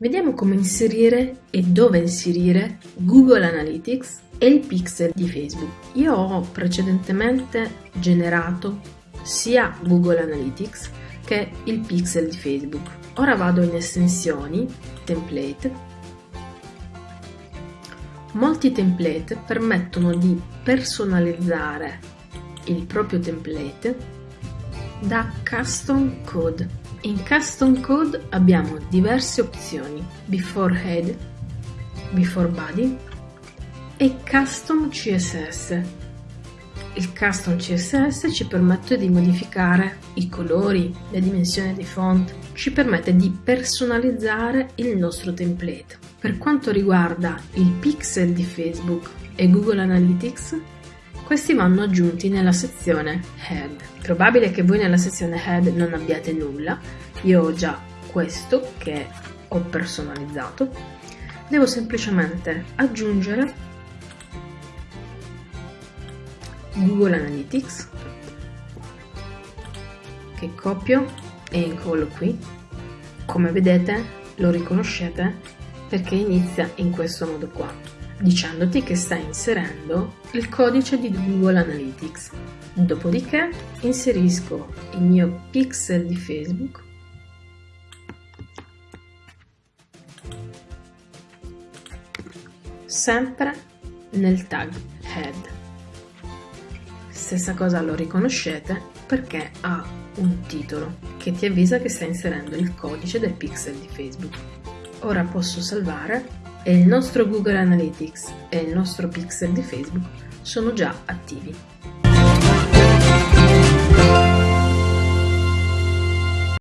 Vediamo come inserire e dove inserire Google Analytics e il pixel di Facebook. Io ho precedentemente generato sia Google Analytics che il pixel di Facebook. Ora vado in estensioni, template. Molti template permettono di personalizzare il proprio template da custom code in Custom Code abbiamo diverse opzioni, Before Head, Before Body e Custom CSS. Il Custom CSS ci permette di modificare i colori, le dimensioni dei font, ci permette di personalizzare il nostro template. Per quanto riguarda il pixel di Facebook e Google Analytics, questi vanno aggiunti nella sezione Head. Probabile che voi nella sezione Head non abbiate nulla, io ho già questo che ho personalizzato. Devo semplicemente aggiungere Google Analytics che copio e incollo qui. Come vedete lo riconoscete perché inizia in questo modo qua dicendoti che stai inserendo il codice di Google Analytics. Dopodiché inserisco il mio pixel di Facebook sempre nel tag head. Stessa cosa lo riconoscete perché ha un titolo che ti avvisa che stai inserendo il codice del pixel di Facebook. Ora posso salvare e il nostro Google Analytics e il nostro pixel di Facebook sono già attivi.